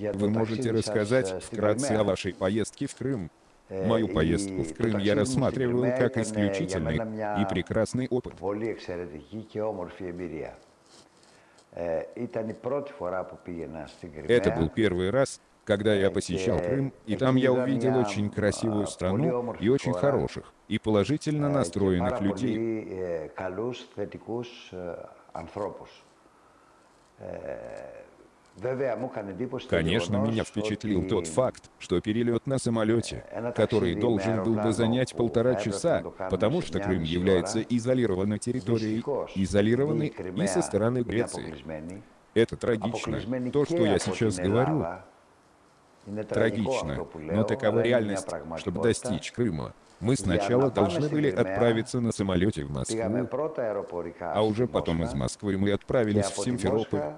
Вы можете рассказать вкратце о вашей поездке в Крым? Мою поездку в Крым я рассматриваю как исключительный и прекрасный опыт. Это был первый раз, когда я посещал Крым, и там я увидел очень красивую страну и очень хороших, и положительно настроенных людей. Конечно, меня впечатлил тот факт, что перелет на самолете, который должен был бы занять полтора часа, потому что Крым является изолированной территорией, изолированной и со стороны Греции. Это трагично. То, что я сейчас говорю, трагично, но такова реальность. Чтобы достичь Крыма, мы сначала должны были отправиться на самолете в Москву, а уже потом из Москвы мы отправились в Симферополь.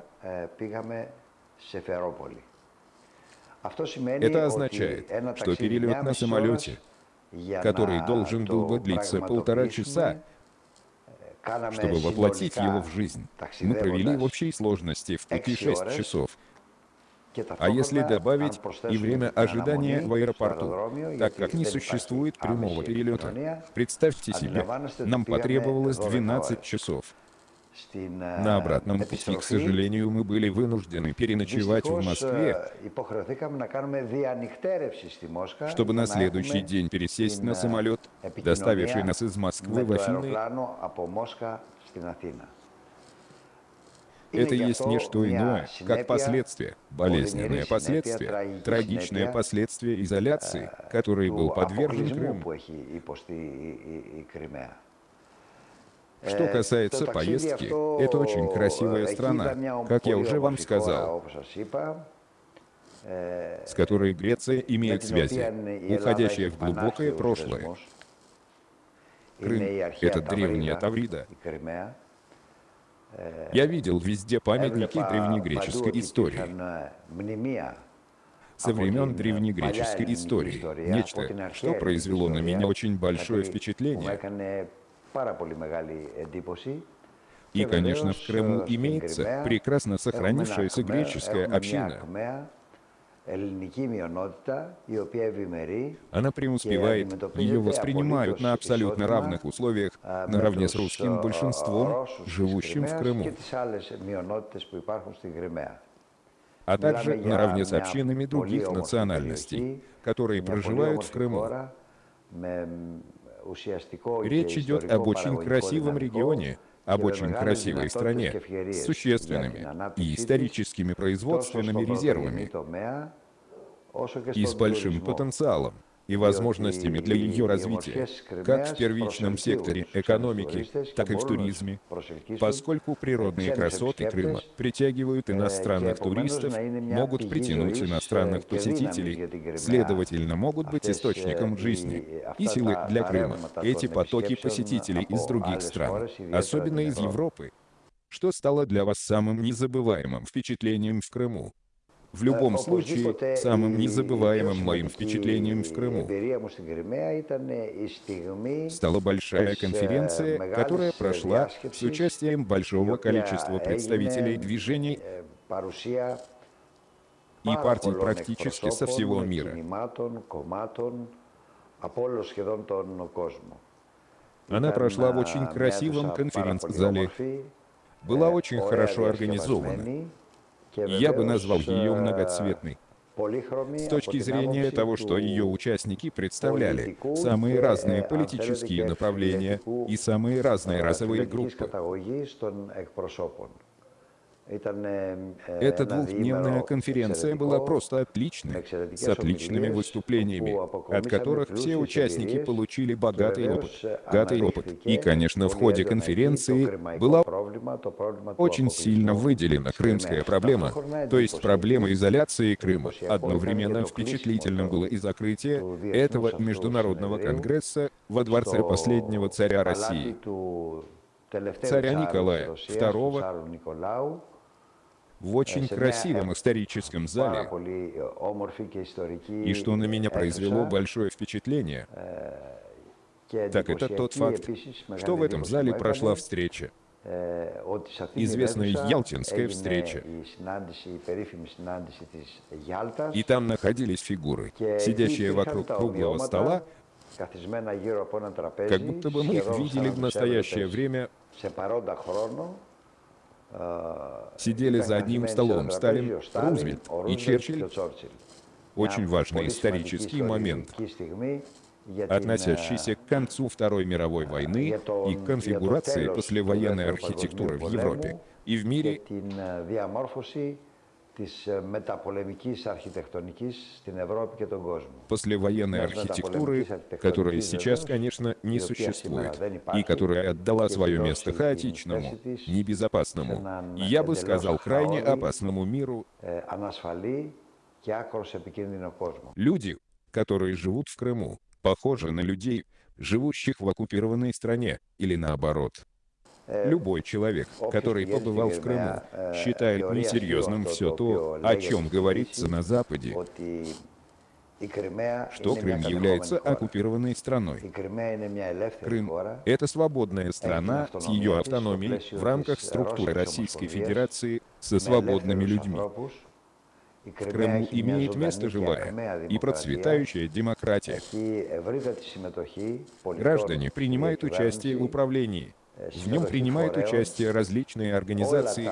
Это означает, что перелет на самолете, который должен был бы длиться полтора часа, чтобы воплотить его в жизнь, мы провели в общей сложности в пути 6 часов. А если добавить и время ожидания в аэропорту, так как не существует прямого перелета, представьте себе, нам потребовалось 12 часов. На обратном пути, к сожалению, мы были вынуждены переночевать в Москве, чтобы на следующий день пересесть на самолет, доставивший нас из Москвы в Афины. Это есть не что иное, как последствия, болезненные последствия, трагичные последствия изоляции, которой был подвержен Крым. Что касается поездки, это очень красивая страна, как я уже вам сказал, с которой Греция имеет связи, уходящие в глубокое прошлое. Крым — это древняя Таврида. Я видел везде памятники древнегреческой истории. Со времен древнегреческой истории. Нечто, что произвело на меня очень большое впечатление. И, конечно, в Крыму имеется прекрасно сохранившаяся греческая община. Она преуспевает, ее воспринимают на абсолютно равных условиях, наравне с русским большинством, живущим в Крыму, а также наравне с общинами других национальностей, которые проживают в Крыму. Речь идет об очень красивом регионе, об очень красивой стране, с существенными и историческими производственными резервами, и с большим потенциалом и возможностями для ее развития, как в первичном секторе экономики, так и в туризме, поскольку природные красоты Крыма притягивают иностранных туристов, могут притянуть иностранных посетителей, следовательно, могут быть источником жизни и силы для Крыма. Эти потоки посетителей из других стран, особенно из Европы, что стало для вас самым незабываемым впечатлением в Крыму? В любом случае, самым незабываемым моим впечатлением в Крыму. стала большая конференция, которая прошла с участием большого количества представителей движений и партий практически со всего мира. Она прошла в очень красивом конференц-зале, была очень хорошо организована, я бы назвал ее многоцветной. С точки зрения того, что ее участники представляли самые разные политические направления и самые разные расовые группы. Эта двухдневная конференция была просто отличной, с отличными выступлениями, от которых все участники получили богатый опыт. Богатый опыт. И, конечно, в ходе конференции была очень сильно выделена крымская проблема, то есть проблема изоляции Крыма. Одновременно впечатлительным было и закрытие этого международного конгресса во дворце последнего царя России, царя Николая II, в очень красивом историческом зале, и что на меня произвело большое впечатление, так это тот факт, что в этом зале прошла встреча. Известная Ялтинская встреча. И там находились фигуры, сидящие вокруг круглого стола, как будто бы мы их видели в настоящее время, сидели за одним столом Сталин, Рузвельт и Черчилль. Очень важный исторический момент относящийся к концу Второй мировой войны и конфигурации послевоенной архитектуры в Европе и в мире послевоенной архитектуры, которая сейчас, конечно, не существует, и которая отдала свое место хаотичному, небезопасному, я бы сказал, крайне опасному миру. Люди, которые живут в Крыму, похожи на людей, живущих в оккупированной стране, или наоборот. Э, Любой человек, который побывал в Крыму, э, считает несерьезным все то, о чем говорится на Западе, что Крым является оккупированной страной. Крым — это свободная страна с ее автономией в рамках структуры Российской Федерации со свободными людьми. В Крыму имеет место живая и процветающая демократия. Граждане принимают участие в управлении. В нем принимают участие различные организации,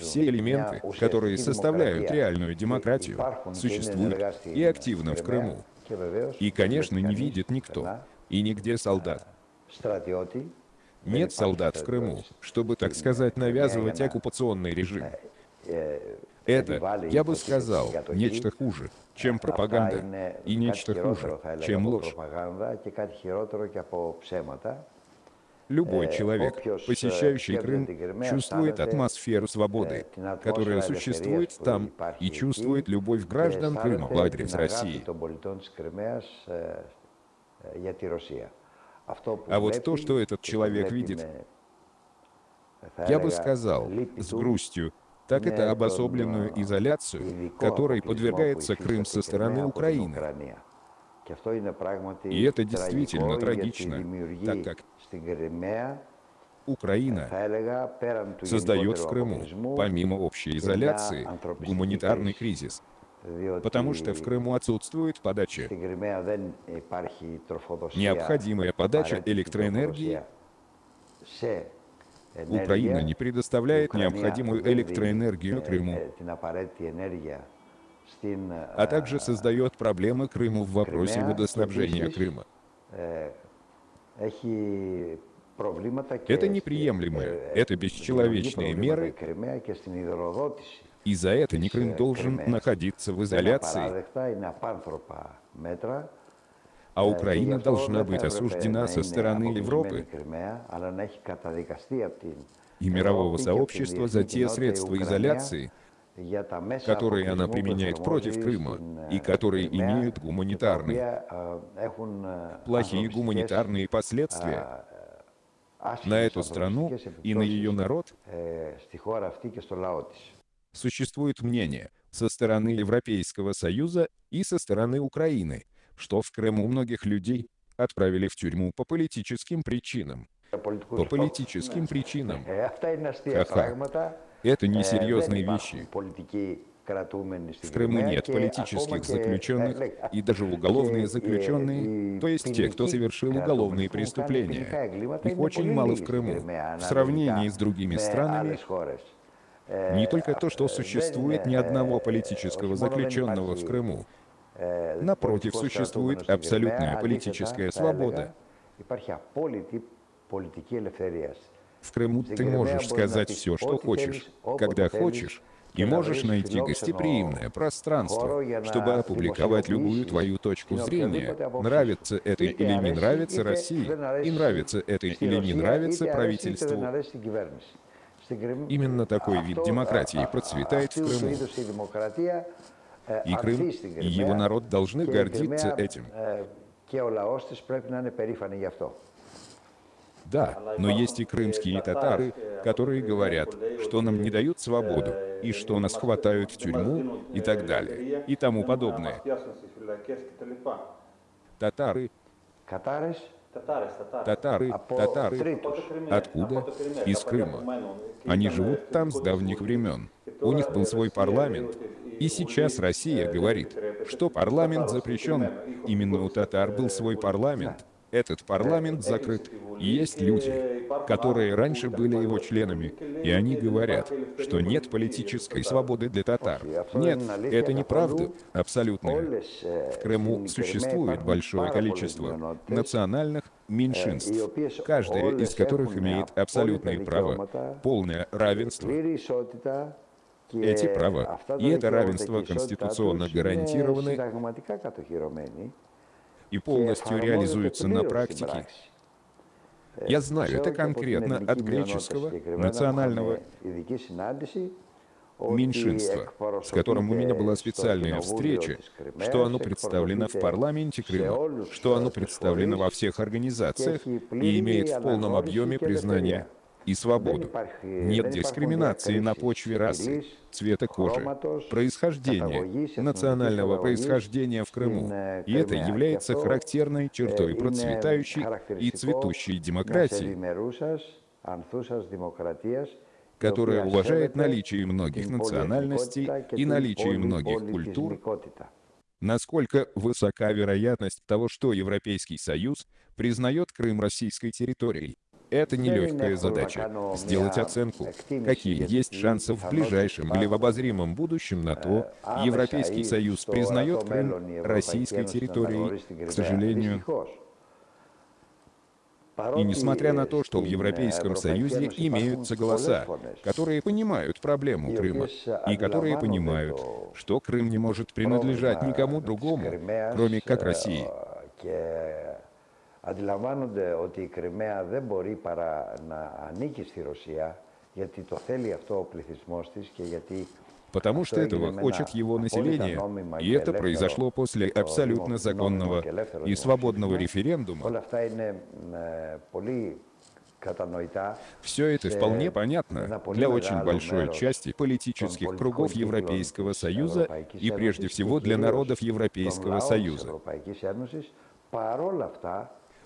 все элементы, которые составляют реальную демократию, существуют и активно в Крыму. И, конечно, не видит никто, и нигде солдат. Нет солдат в Крыму, чтобы, так сказать, навязывать оккупационный режим. Это, я бы сказал, нечто хуже, чем пропаганда, и нечто хуже, чем ложь. Любой человек, посещающий Крым, чувствует атмосферу свободы, которая существует там, и чувствует любовь граждан Крыма в адрес России. А вот то, что этот человек видит, я бы сказал, с грустью, так это обособленную изоляцию, которой подвергается Крым со стороны Украины. И это действительно трагично, так как Украина создает в Крыму, помимо общей изоляции, гуманитарный кризис, потому что в Крыму отсутствует подача. Необходимая подача электроэнергии. Украина не предоставляет необходимую электроэнергию Крыму, а также создает проблемы Крыму в вопросе водоснабжения Крыма. Это неприемлемые, это бесчеловечные меры, и за это не Крым должен находиться в изоляции, а Украина должна быть осуждена со стороны Европы. И мирового сообщества за те средства изоляции, которые она применяет против Крыма и которые имеют гуманитарные, плохие гуманитарные последствия на эту страну и на ее народ, существует мнение со стороны Европейского Союза и со стороны Украины, что в Крыму многих людей отправили в тюрьму по политическим причинам. По политическим причинам. Ха-ха. Это несерьезные вещи. В Крыму нет политических заключенных, и даже уголовные заключенные, то есть те, кто совершил уголовные преступления. Их очень мало в Крыму. В сравнении с другими странами, не только то, что существует ни одного политического заключенного в Крыму, Напротив, существует абсолютная политическая свобода. В Крыму ты можешь сказать все, что хочешь, когда хочешь, и можешь найти гостеприимное пространство, чтобы опубликовать любую твою точку зрения, нравится это или не нравится России, и нравится это или не нравится правительству. Именно такой вид демократии процветает в Крыму. И Крым, и его народ должны гордиться этим. Да, но есть и крымские татары, которые говорят, что нам не дают свободу, и что нас хватают в тюрьму, и так далее, и тому подобное. Татары Татары, татары. Откуда? Из Крыма. Они живут там с давних времен. У них был свой парламент. И сейчас Россия говорит, что парламент запрещен. Именно у татар был свой парламент. Этот парламент закрыт. Есть люди, которые раньше были его членами, и они говорят, что нет политической свободы для татар. Нет, это неправда, абсолютная. В Крыму существует большое количество национальных меньшинств, каждая из которых имеет абсолютное право, полное равенство. Эти права и это равенство конституционно гарантированы и полностью реализуются на практике. Я знаю это конкретно от греческого национального меньшинства, с которым у меня была специальная встреча, что оно представлено в парламенте Крыма, что оно представлено во всех организациях и имеет в полном объеме признание и свободу. Нет дискриминации на почве расы, цвета кожи, происхождения, национального происхождения в Крыму. И это является характерной чертой процветающей и цветущей демократии, которая уважает наличие многих национальностей и наличие многих культур, насколько высока вероятность того, что Европейский Союз признает Крым российской территорией. Это нелегкая задача — сделать оценку, какие есть шансы в ближайшем или в обозримом будущем на то, Европейский Союз признает Крым российской территорией, к сожалению. И несмотря на то, что в Европейском Союзе имеются голоса, которые понимают проблему Крыма, и которые понимают, что Крым не может принадлежать никому другому, кроме как России, αντιλαμβάνονται ότι η Κρυμαία δεν μπορεί παρά να ανήκει στη Ρωσία γιατί το θέλει αυτό ο πληθυσμός της και γιατί потому что этого хочет его население, и это произошло после абсолютно законного и свободного референдума. Все это вполне понятно для очень большой части политических кругов Европейского Союза и прежде всего для народов Европейского Союза.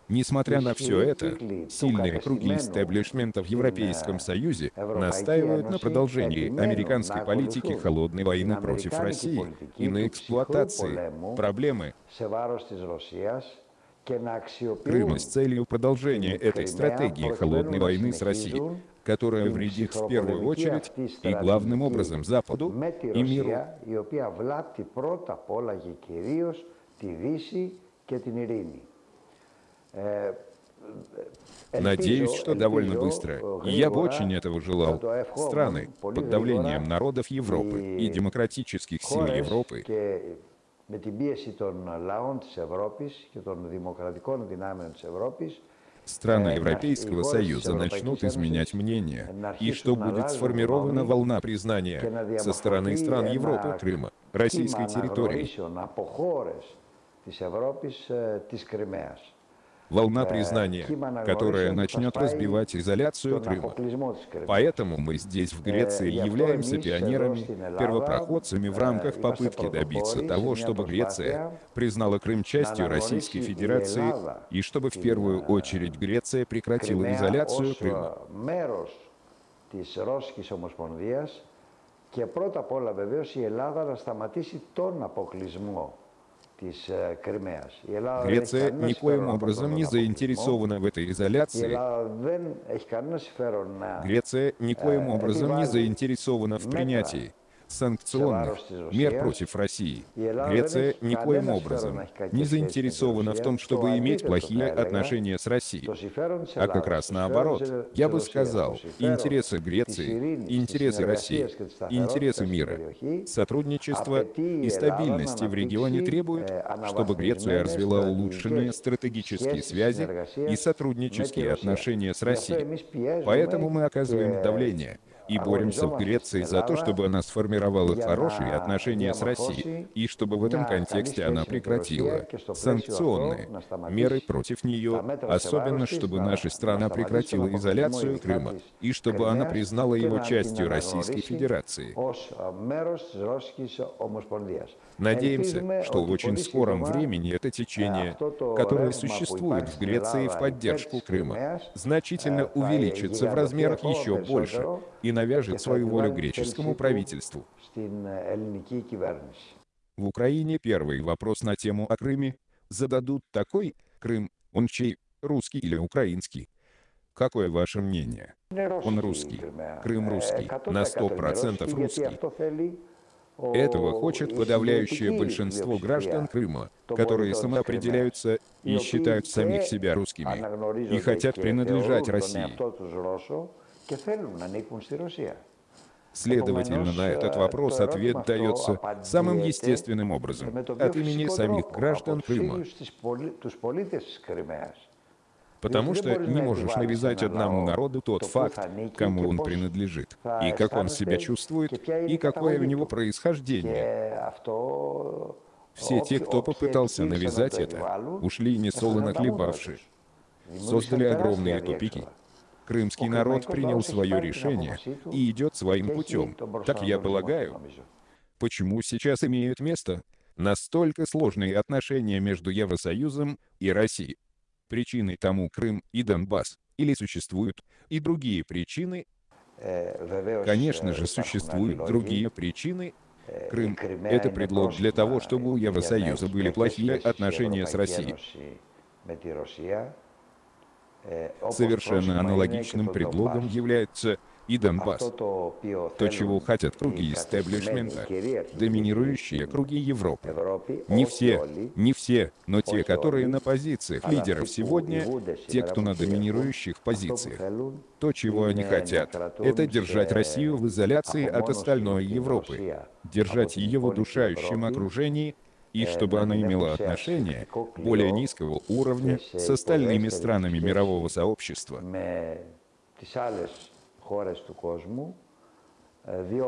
Несмотря на все это, сильные круги истеблишмента в Европейском Союзе настаивают на продолжении американской политики холодной войны против России и на эксплуатации проблемы Крыма с целью продолжения этой стратегии холодной войны с Россией, которая вредит в первую очередь и главным образом Западу и миру. Э, Надеюсь, что довольно быстро. Я бы очень этого желал. Страны под давлением народов Европы и демократических сил Европы страны Европейского Союза начнут изменять мнение, и что будет сформирована волна признания со стороны стран Европы Крыма, российской территории волна признания, которая начнет разбивать изоляцию Крыма. Поэтому мы здесь, в Греции, являемся пионерами, первопроходцами в рамках попытки добиться того, чтобы Греция признала Крым частью Российской Федерации и чтобы в первую очередь Греция прекратила изоляцию Крыма. Και πρώτα απ' όλα βεβαίως η Ελλάδα να σταματήσει τον αποκλεισμό Греция никоим образом не заинтересована в этой изоляции. Греция никоим образом не заинтересована в принятии санкционных мер против России. Греция никоим образом не заинтересована в том, чтобы иметь плохие отношения с Россией. А как раз наоборот, я бы сказал, интересы Греции, интересы России, интересы мира, сотрудничества и стабильности в регионе требуют, чтобы Греция развела улучшенные стратегические связи и сотруднические отношения с Россией. Поэтому мы оказываем давление и боремся в Греции за то, чтобы она сформировала хорошие отношения с Россией, и чтобы в этом контексте она прекратила санкционные меры против нее, особенно чтобы наша страна прекратила изоляцию Крыма, и чтобы она признала его частью Российской Федерации. Надеемся, что в очень скором времени это течение, которое существует в Греции в поддержку Крыма, значительно увеличится в размерах еще больше и навяжет свою волю греческому правительству. В Украине первый вопрос на тему о Крыме зададут такой «Крым, он чей, русский или украинский?» Какое ваше мнение? Он русский. Крым русский. На 100% русский. Этого хочет подавляющее большинство граждан Крыма, которые самоопределяются и считают самих себя русскими, и хотят принадлежать России. Следовательно, на этот вопрос ответ дается самым естественным образом, от имени самих граждан Крыма. Потому что не можешь навязать одному народу тот факт, кому он принадлежит, и как он себя чувствует, и какое у него происхождение. Все те, кто попытался навязать это, ушли несолоно хлебавши, создали огромные тупики. Крымский народ принял свое решение и идет своим путем, так я полагаю. Почему сейчас имеют место настолько сложные отношения между Евросоюзом и Россией? Причиной тому Крым и Донбасс, или существуют и другие причины? Конечно же, существуют другие причины. Крым — это предлог для того, чтобы у Евросоюза были плохие отношения с Россией. Совершенно аналогичным предлогом является и Донбасс. То, чего хотят круги истеблишмента, доминирующие круги Европы. Не все, не все, но те, которые на позициях лидеров сегодня, те, кто на доминирующих позициях. То, чего они хотят, это держать Россию в изоляции от остальной Европы, держать ее в удушающем окружении, и чтобы она имела отношение более низкого уровня с остальными странами мирового сообщества.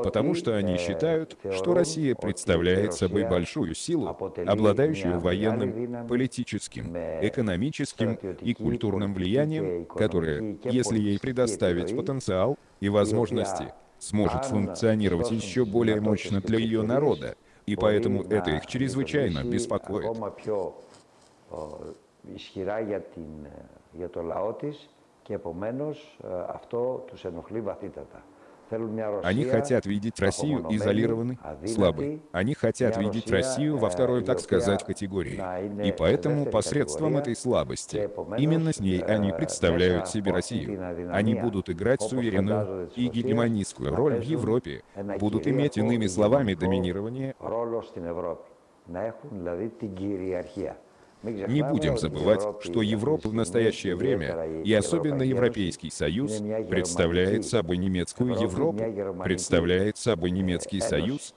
Потому что они считают, что Россия представляет собой большую силу, обладающую военным, политическим, экономическим и культурным влиянием, которое, если ей предоставить потенциал и возможности, сможет функционировать еще более мощно для ее народа, и поэтому это их чрезвычайно беспокоит. Они хотят видеть Россию изолированной, слабой. Они хотят видеть Россию во второй, так сказать, категории. И поэтому посредством этой слабости, именно с ней они представляют себе Россию. Они будут играть суверенную и гегемонистскую роль в Европе, будут иметь, иными словами, доминирование не будем забывать, что Европа в настоящее время, и особенно Европейский Союз, представляет собой немецкую Европу, представляет собой немецкий Союз,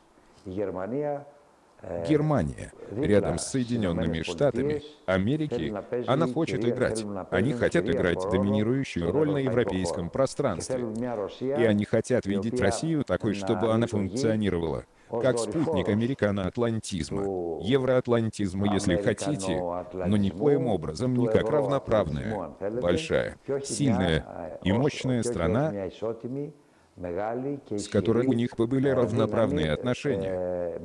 Германия, рядом с Соединенными Штатами Америки, она хочет играть. Они хотят играть доминирующую роль на европейском пространстве. И они хотят видеть Россию такой, чтобы она функционировала как спутник американо-атлантизма, евроатлантизма, если хотите, но никоим образом не как равноправная, большая, сильная и мощная страна, с которой у них бы были равноправные отношения.